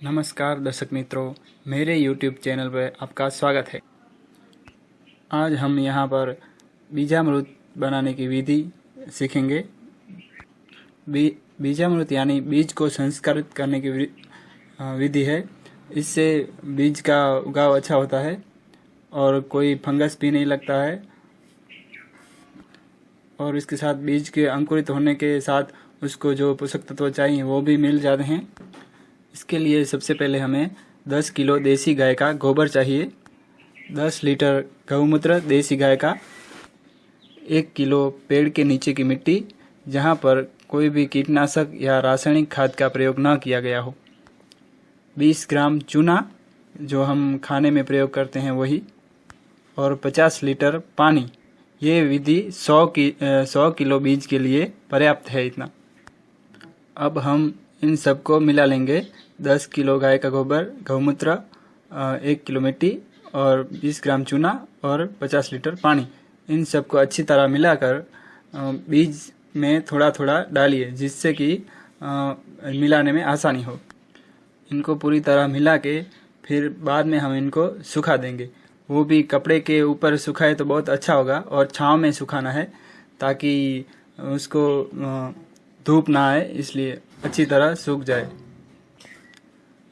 नमस्कार, दर्शक मित्रों। मेरे YouTube चैनल पर आपका स्वागत है। आज हम यहाँ पर बीजामृत बनाने की विधि सीखेंगे। बी, बीजामृत यानी बीज को संस्कारित करने की विधि है। इससे बीज का उगाव अच्छा होता है और कोई फंगस भी नहीं लगता है। और इसके साथ बीज के अंकुरित होने के साथ उसको जो पोषक तत्व चाहिए वो भी मिल जाते हैं। इसके लिए सबसे पहले हमें 10 किलो देसी गाय का गोबर चाहिए। 10 लीटर गौमूत्र देसी गाय का, एक किलो पेड़ के नीचे की मिट्टी, जहाँ पर कोई भी कीटनाशक या रासायनिक खाद का प्रयोग न किया गया हो। 20 ग्राम चूना, जो हम खाने में प्रयोग करते हैं वही, और 50 लीटर पानी। ये विधि 100 की 100 किलो बीज के लिए पर्याप्त है इतना। अब हम इन सबको मिला लेंगे। दस किलो गाय का गोबर गौमूत्र एक किलो मिट्टी और बीस ग्राम चूना और पचास लीटर पानी। इन सबको अच्छी तरह मिलाकर बीज में थोड़ा थोड़ा डालिए, जिससे कि मिलाने में आसानी हो। इनको पूरी तरह मिला के फिर बाद में हम इनको सुखा देंगे। वो भी कपड़े के ऊपर सुखाए तो बहुत अच्छा होगा और छाँव में सुखाना है, ताकि उसको धूप ना आए, इसलिए अच्छी तरह सूख जाए।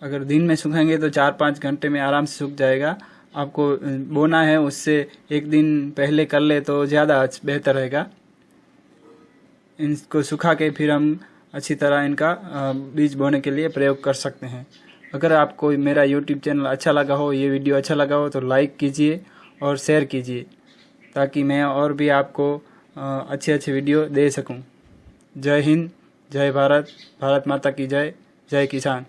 अगर दिन में सूखेंगे तो चार पाँच घंटे में आराम से सूख जाएगा। आपको बोना है, उससे एक दिन पहले कर ले तो ज़्यादा बेहतर रहेगा। इनको सुखा के फिर हम अच्छी तरह इनका बीज बोने के लिए प्रयोग कर सकते हैं। अगर आपको मेरा यूट्यूब चैनल अच्छा लगा हो, ये वीडियो अच्छा लगा हो तो लाइक कीजिए और शेयर कीजिए, ताकि मैं और भी आपको अच्छे अच्छे वीडियो दे सकूँ। जय हिंद। जय भारत भारत माता की जय जय किसान।